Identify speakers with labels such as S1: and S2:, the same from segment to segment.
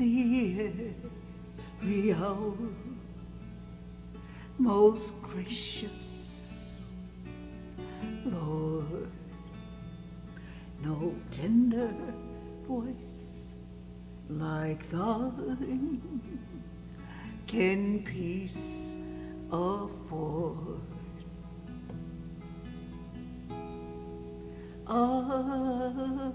S1: the hour, most gracious Lord. No tender voice like thine can peace afford. Ah.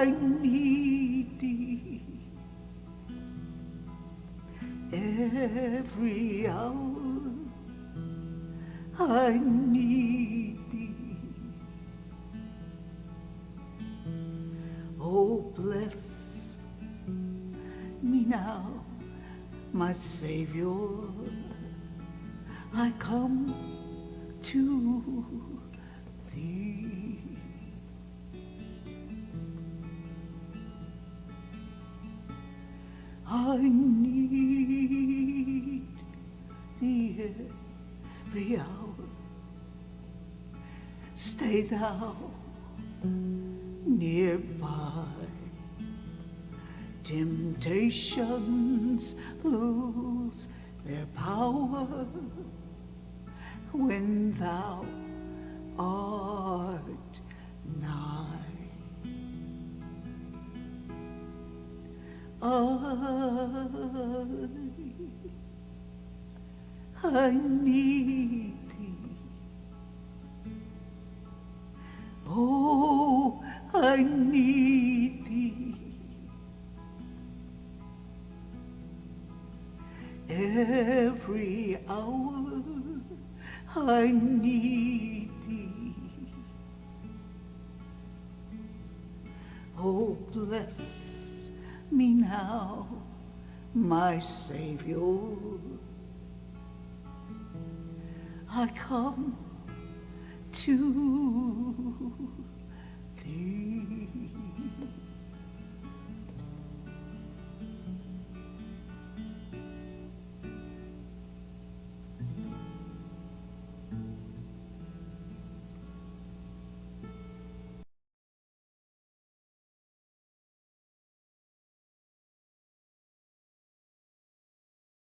S1: I need thee every hour. I need thee. Oh, bless me now, my Savior. I come to thee. I need thee every hour. Stay thou nearby. Temptations lose their power when thou I, I need thee. Oh, I need thee. Every hour I need thee. Oh, bless me now, my Savior. I come to thee.